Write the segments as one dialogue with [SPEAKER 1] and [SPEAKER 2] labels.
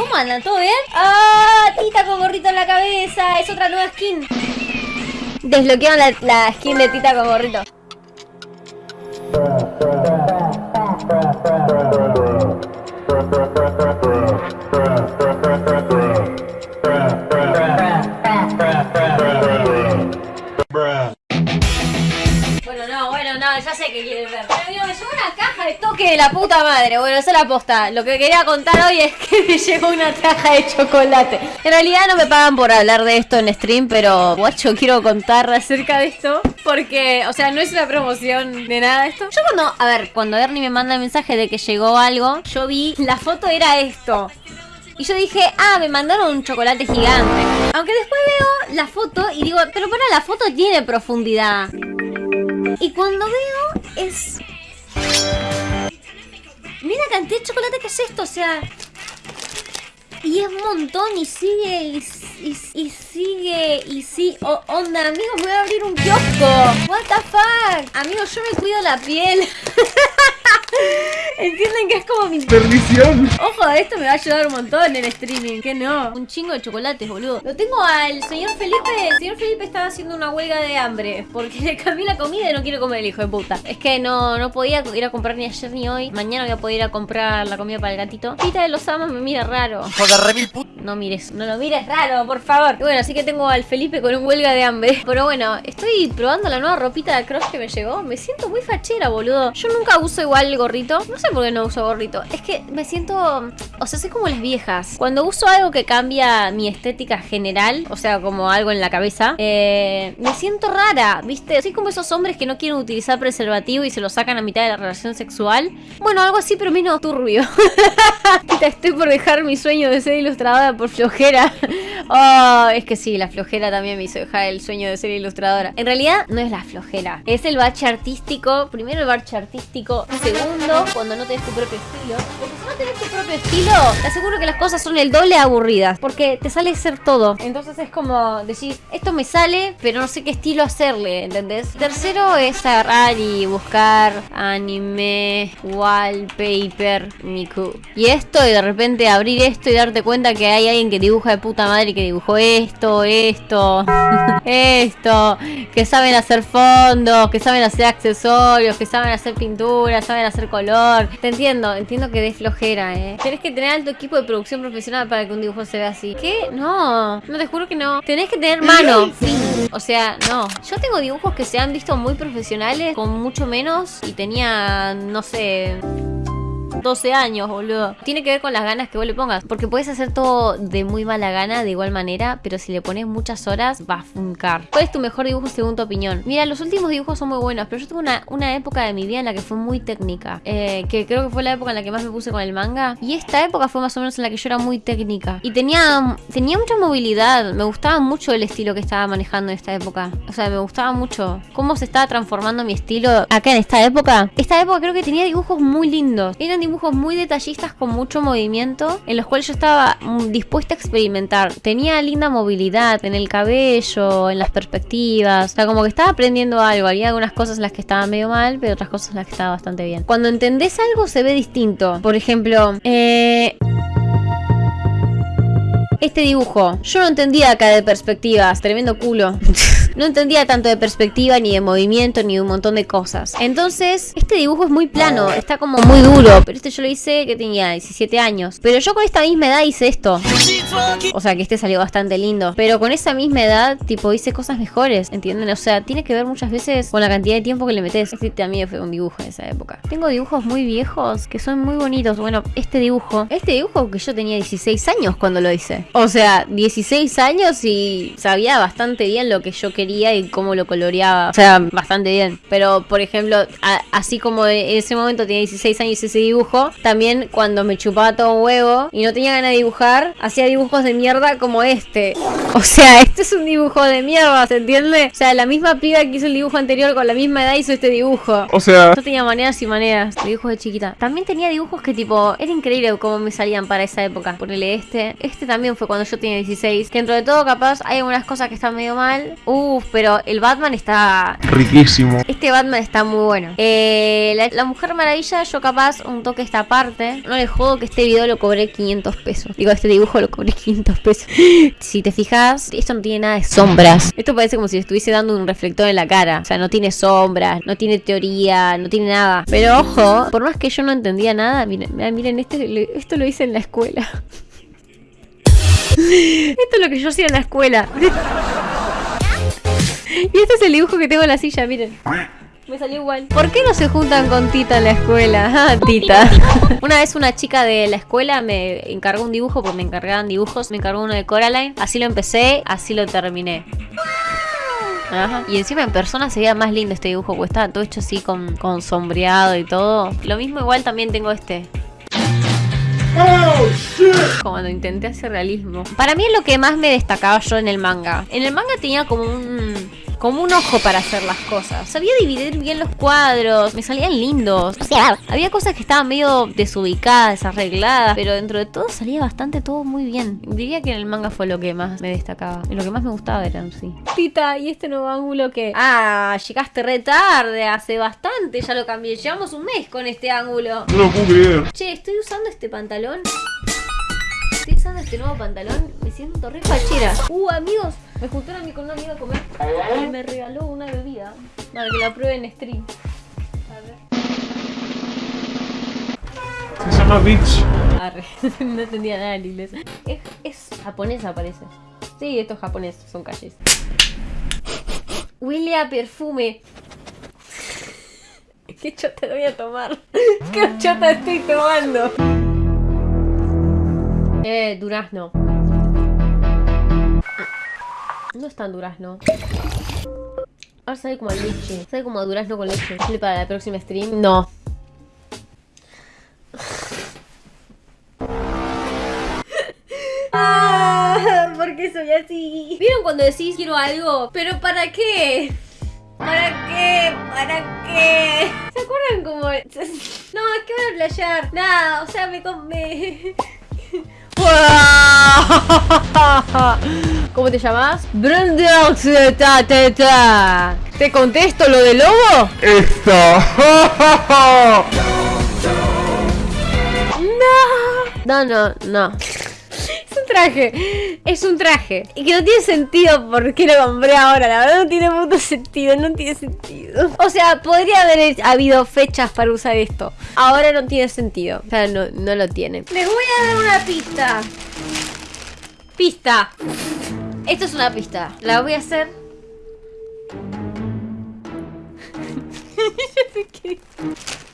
[SPEAKER 1] ¿Cómo andan? ¿Todo bien? ¡Ah! Tita con gorrito en la cabeza. Es otra nueva skin. Desbloquearon la, la skin de Tita con gorrito. De la puta madre. Bueno, esa es la posta. Lo que quería contar hoy es que me llegó una caja de chocolate. En realidad no me pagan por hablar de esto en stream, pero guacho, quiero contar acerca de esto. Porque, o sea, no es una promoción de nada esto. Yo cuando, a ver, cuando Ernie me manda el mensaje de que llegó algo, yo vi, la foto era esto. Y yo dije, ah, me mandaron un chocolate gigante. Aunque después veo la foto y digo, pero para, la foto tiene profundidad. Y cuando veo es... Mira la cantidad de chocolate que es esto, o sea... Y es un montón y sigue y, y, y sigue y sí. Oh, onda, amigos, voy a abrir un kiosco. What the fuck. Amigos, yo me cuido la piel. Entienden que es como mi
[SPEAKER 2] ¡Perdición!
[SPEAKER 1] Ojo, esto me va a ayudar un montón en streaming. Que no. Un chingo de chocolates, boludo. Lo tengo al señor Felipe. El señor Felipe estaba haciendo una huelga de hambre. Porque le cambié la comida y no quiere comer el hijo de puta. Es que no, no podía ir a comprar ni ayer ni hoy. Mañana voy a poder ir a comprar la comida para el gatito. Pita de los amas me mira raro. No mires, no lo mires raro, por favor. Y bueno, así que tengo al Felipe con un huelga de hambre. Pero bueno, estoy probando la nueva ropita de Cross que me llegó. Me siento muy fachera, boludo. Yo nunca uso igual el gorrito. No sé por qué no uso gorrito. Es que me siento... O sea, soy como las viejas. Cuando uso algo que cambia mi estética general, o sea, como algo en la cabeza, eh, me siento rara, ¿viste? Soy como esos hombres que no quieren utilizar preservativo y se lo sacan a mitad de la relación sexual. Bueno, algo así, pero menos turbio. Estoy por dejar mi sueño de ser ilustradora por flojera. Oh, es que sí, la flojera también me hizo dejar el sueño de ser ilustradora. En realidad, no es la flojera. Es el bache artístico. Primero el bache artístico. Segundo, cuando no tenés tu propio estilo. Tenés tu propio estilo, te aseguro que las cosas son el doble aburridas. Porque te sale ser todo. Entonces es como decir, esto me sale, pero no sé qué estilo hacerle, ¿entendés? Tercero es agarrar y buscar anime, wallpaper, Miku. Y esto, y de repente abrir esto y darte cuenta que hay alguien que dibuja de puta madre que dibujó esto, esto, esto, que saben hacer fondos, que saben hacer accesorios, que saben hacer pintura, saben hacer color. Te entiendo, entiendo que des eh. Tenés que tener alto equipo de producción profesional para que un dibujo se vea así. ¿Qué? No, no te juro que no. Tenés que tener mano. O sea, no. Yo tengo dibujos que se han visto muy profesionales con mucho menos y tenía, no sé... 12 años, boludo. Tiene que ver con las ganas que vos le pongas. Porque puedes hacer todo de muy mala gana, de igual manera, pero si le pones muchas horas, va a funcar. ¿Cuál es tu mejor dibujo según tu opinión? Mira, los últimos dibujos son muy buenos, pero yo tuve una, una época de mi vida en la que fue muy técnica. Eh, que creo que fue la época en la que más me puse con el manga. Y esta época fue más o menos en la que yo era muy técnica. Y tenía, tenía mucha movilidad. Me gustaba mucho el estilo que estaba manejando en esta época. O sea, me gustaba mucho cómo se estaba transformando mi estilo acá en esta época. Esta época creo que tenía dibujos muy lindos. Eran dibujos muy detallistas con mucho movimiento en los cuales yo estaba mm, dispuesta a experimentar. Tenía linda movilidad en el cabello, en las perspectivas. O sea, como que estaba aprendiendo algo. Había algunas cosas en las que estaba medio mal, pero otras cosas en las que estaba bastante bien. Cuando entendés algo se ve distinto. Por ejemplo, eh... Este dibujo, yo no entendía acá de perspectivas, tremendo culo. no entendía tanto de perspectiva, ni de movimiento, ni de un montón de cosas. Entonces, este dibujo es muy plano, está como muy duro. Pero este yo lo hice que tenía 17 años. Pero yo con esta misma edad hice esto. O sea, que este salió bastante lindo. Pero con esa misma edad, tipo, hice cosas mejores, ¿entienden? O sea, tiene que ver muchas veces con la cantidad de tiempo que le metes. Este también fue un dibujo en esa época. Tengo dibujos muy viejos que son muy bonitos. Bueno, este dibujo. Este dibujo que yo tenía 16 años cuando lo hice. O sea, 16 años y sabía bastante bien lo que yo quería y cómo lo coloreaba. O sea, bastante bien. Pero, por ejemplo, a- así como en ese momento tenía 16 años ese dibujo, también cuando me chupaba todo un huevo y no tenía ganas de dibujar, hacía dibujos de mierda como este. O sea, este es un dibujo de mierda, ¿se entiende? O sea, la misma piba que hizo el dibujo anterior con la misma edad hizo este dibujo.
[SPEAKER 2] O sea,
[SPEAKER 1] Yo tenía maneras y maneras, dibujos de chiquita. También tenía dibujos que tipo, era increíble cómo me salían para esa época. Ponele este. Este también fue cuando yo tenía 16. Que dentro de todo, capaz, hay algunas cosas que están medio mal. Uh, Pero el Batman está...
[SPEAKER 2] Riquísimo.
[SPEAKER 1] Este Batman está muy bueno. Eh, la, la Mujer Maravilla, yo capaz un toque esta parte. No le jodo que este video lo cobré 500 pesos. Digo, este dibujo lo cobré 500 pesos. si te fijas, esto no tiene nada de sombras. Esto parece como si estuviese dando un reflector en la cara. O sea, no tiene sombras, no tiene teoría, no tiene nada. Pero ojo, por más que yo no entendía nada, miren, miren este, esto lo hice en la escuela. Esto es lo que yo hacía en la escuela. Y este es el dibujo que tengo en la silla, miren. Me salió igual. ¿Por qué no se juntan con Tita en la escuela? Ah, Tita. Una vez una chica de la escuela me encargó un dibujo, porque me encargaban dibujos. Me encargó uno de Coraline. Así lo empecé, así lo terminé. Ajá. Y encima en persona se veía más lindo este dibujo, porque estaba todo hecho así con, con sombreado y todo. Lo mismo igual también tengo este. Cuando intenté hacer realismo. Para mí es lo que más me destacaba yo en el manga. En el manga tenía como un como un ojo para hacer las cosas. Sabía dividir bien los cuadros, me salían lindos. O sea, había cosas que estaban medio desubicadas, desarregladas, pero dentro de todo salía bastante todo muy bien. Diría que en el manga fue lo que más me destacaba. Y lo que más me gustaba era sí. Tita, ¿y este nuevo ángulo que? Ah, llegaste re tarde, hace bastante, ya lo cambié. Llevamos un mes con este ángulo.
[SPEAKER 2] No lo puedo creer.
[SPEAKER 1] Che, estoy usando este pantalón. Estoy usando este nuevo pantalón. Me siento re fachera. Uh, amigos, me juntaron a mí con una amiga a comer. Y me regaló una bebida. Para que la prueben en stream. A ver.
[SPEAKER 2] Se llama Beach.
[SPEAKER 1] Arre. no entendía nada en inglés. Es, es japonesa, parece. Sí, estos japoneses son calles. William Perfume. ¿Qué chota voy a tomar? ¿Qué chota estoy tomando? Eh, durazno. No es tan durazno. Ahora sabe como a leche. Sabe como a durazno con leche. ¿Sale para la próxima stream? No. Ah, ¿Por qué soy así? ¿Vieron cuando decís quiero algo? ¿Pero para qué? ¿Para qué? ¿Para qué? ¿Se acuerdan como.? No, es que van a playar. Nada, o sea, me. me... ¿Cómo te llamas? ¿Te contesto lo del lobo?
[SPEAKER 2] Esto.
[SPEAKER 1] No. No, no, no. Traje. Es un traje. Y que no tiene sentido por qué lo compré ahora. La verdad no tiene puto sentido. No tiene sentido. O sea, podría haber habido fechas para usar esto. Ahora no tiene sentido. O sea, no, no lo tiene. Les voy a dar una pista. Pista. Esto es una pista. La voy a hacer.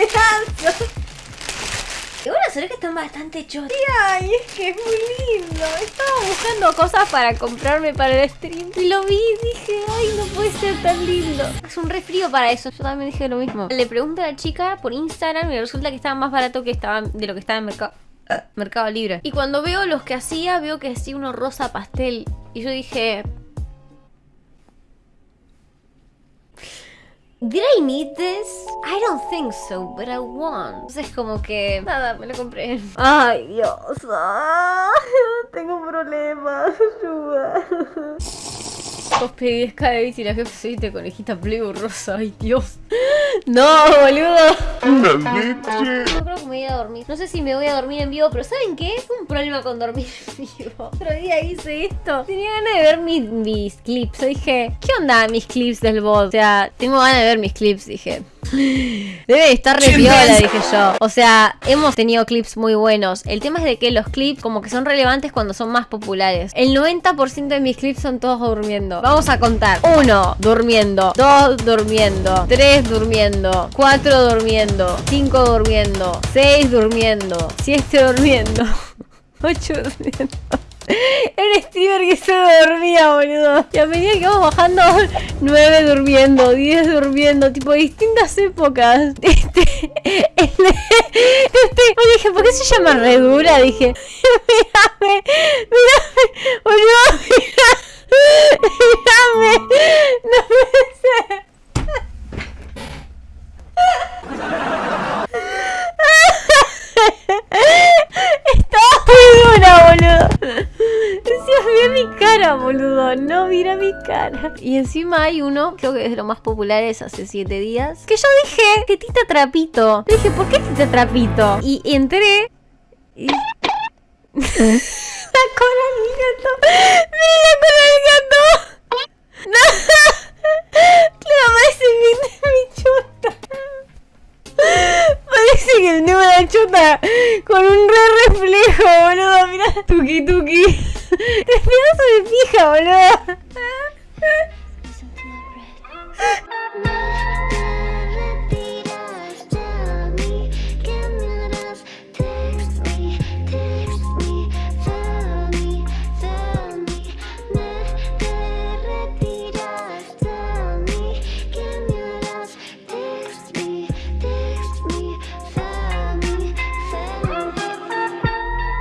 [SPEAKER 1] Pedazos. Igual se ve que están bastante chotos. Ay, es que es muy lindo. Estaba buscando cosas para comprarme para el stream. Y lo vi y dije, ay, no puede ser tan lindo. Es un re frío para eso. Yo también dije lo mismo. Le pregunto a la chica por Instagram y resulta que estaba más barato que estaba de lo que estaba en mercado. Mercado Libre. Y cuando veo los que hacía, veo que hacía uno rosa pastel. Y yo dije, Did I need this? I don't think so, but I want. Entonces como que... Nada, me lo compré. Ay, Dios. Ah, tengo problemas. Ayuda. Vos pedís cada vez y la jefa se viste conejita plego rosa. Ay, Dios. No, boludo.
[SPEAKER 2] Una leche.
[SPEAKER 1] Yo creo que me voy a dormir. No sé si me voy a dormir en vivo, pero ¿saben qué? Es un problema con dormir en vivo. Otro día hice esto. Tenía ganas de ver mis, mis clips. Yo dije, ¿qué onda mis clips del bot? O sea, tengo ganas de ver mis clips, dije. Debe estar re viola, dije yo. O sea, hemos tenido clips muy buenos. El tema es de que los clips como que son relevantes cuando son más populares. El 90% de mis clips son todos durmiendo. Vamos a contar. 1. Durmiendo. 2. Durmiendo. 3. Durmiendo. 4. Durmiendo. 5. Durmiendo. 6. Durmiendo. 7. Durmiendo. 8 durmiendo. Era un streamer que solo dormía, boludo. Y a medida que vamos bajando, 9 durmiendo, 10 durmiendo, tipo distintas épocas. Este, este, este, yo dije, ¿por qué se llama Redura? Dije, mírame, mírame, boludo, mírame, mírame, no puede ser. Estaba muy dura, boludo. Decía, mira mi cara, boludo. No, mira mi cara. Y encima hay uno, creo que es de los más populares hace 7 días. Que yo dije que Tita Trapito. Dije, ¿por qué Tita Trapito? Y entré. Y... la cola. Mira la cola con un re reflejo, boludo. Mira, tuki tuki. Te pedazo de pija, boludo.